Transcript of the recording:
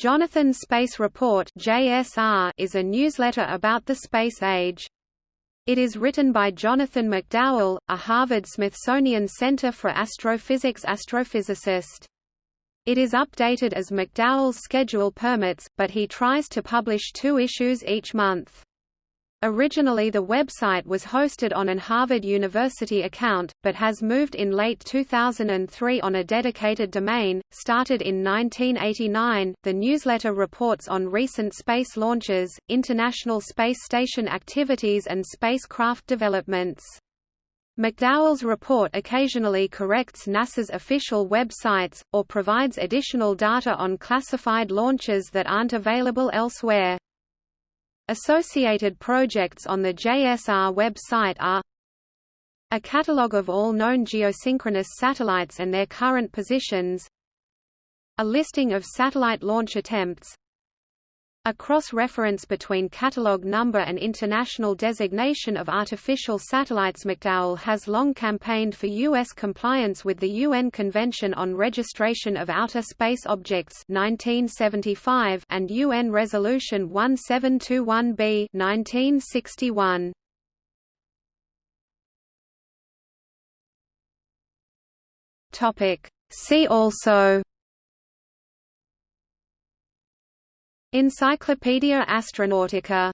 Jonathan's Space Report (JSR) is a newsletter about the space age. It is written by Jonathan McDowell, a Harvard-Smithsonian Center for Astrophysics astrophysicist. It is updated as McDowell's schedule permits, but he tries to publish two issues each month. Originally the website was hosted on an Harvard University account, but has moved in late 2003 on a dedicated domain. Started in 1989, the newsletter reports on recent space launches, International Space Station activities and spacecraft developments. McDowell's report occasionally corrects NASA's official websites, or provides additional data on classified launches that aren't available elsewhere. Associated projects on the JSR website are a catalogue of all known geosynchronous satellites and their current positions a listing of satellite launch attempts a cross-reference between catalog number and international designation of artificial satellites McDowell has long campaigned for U.S. compliance with the UN Convention on Registration of Outer Space Objects 1975 and UN Resolution 1721b 1961. See also Encyclopaedia Astronautica